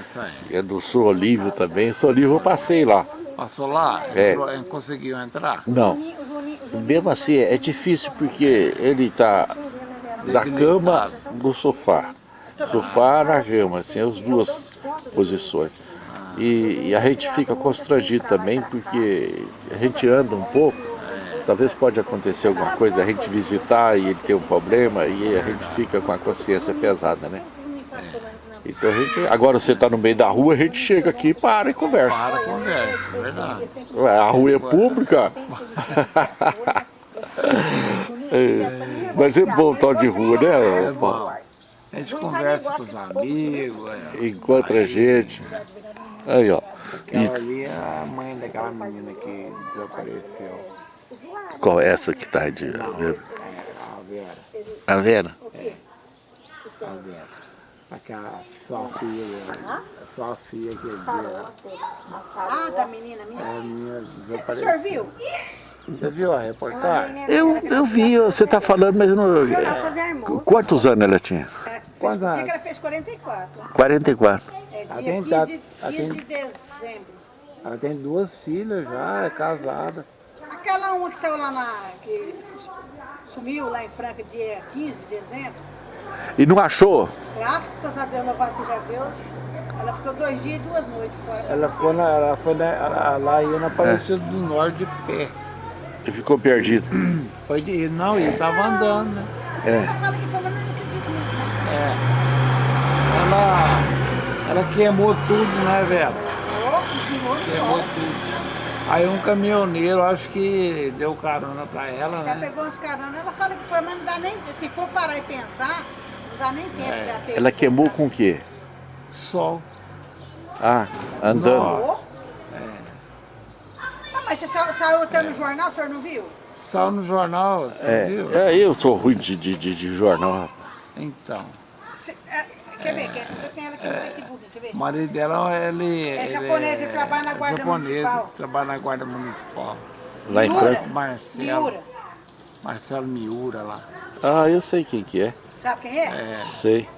Essa aí. É do Sul Olívio também. Sul Olívio eu passei lá. Passou lá? É. Entrou, conseguiu entrar? Não. Mesmo assim, é difícil porque ele tá da cama do sofá. Sofá na cama, assim, as duas posições. E, e a gente fica constrangido também porque a gente anda um pouco, talvez pode acontecer alguma coisa, da gente visitar e ele ter um problema e a gente fica com a consciência pesada, né? Então a gente, agora você está no meio da rua, a gente chega aqui, para e conversa. Para, conversa, é verdade. A rua é pública. É, Mas é bom tal de rua, né, Paulo? A gente conversa com os amigos. é. Encontra gente. Aí, ó. Aquela ali é a mãe daquela menina que desapareceu. Qual é essa que tá de... É, a Vera. A Vera? A Vera. Aquela Sofia, a Sofia que é. Ah, da menina minha. A menina O senhor viu? Você viu a reportagem? Eu, eu vi, você tá falando, mas eu não... Fazia almoço. Quantos anos ela tinha? Ela Quantos fez, anos? que ela fez 44. 44. É dia Atenta- 15, de, 15 atenta- de dezembro. Ela tem duas filhas já, é casada. Aquela uma que saiu lá na... que sumiu lá em Franca dia 15 de dezembro. E não achou? Graças a Deus, louvado seja Deus. Ela ficou dois dias e duas noites fora. Ela foi, na, ela foi na, ela, lá ia na Aparecida do Norte de pé. E ficou perdido. Foi de, não, ele tava andando, né? Né? É. Ela, ela queimou tudo, né, velho? Queimou tudo. Aí um caminhoneiro, acho que deu carona pra ela, Ela né? pegou uns caronas, ela fala que foi, mas não dá nem... Se for parar e pensar, não dá nem tempo É. de ter. Ela queimou com o quê? Sol. Ah, andando. Nossa. Ah, mas você sa- saiu até no jornal, o senhor não viu? Saiu no jornal, você É, viu? é, eu sou ruim de, de, de, de jornal. rapaz. Então, Cê- é, quer ver? Quer, você tem ela aqui no Facebook, quer ver? o marido dela, ele... É ele japonês, ele trabalha na Guarda japonês, Municipal. trabalha na Guarda Municipal. Lá em. Franca. Marcelo, Miura. Marcelo Miura lá. Ah, eu sei quem que é. Sabe quem é? É, Sei.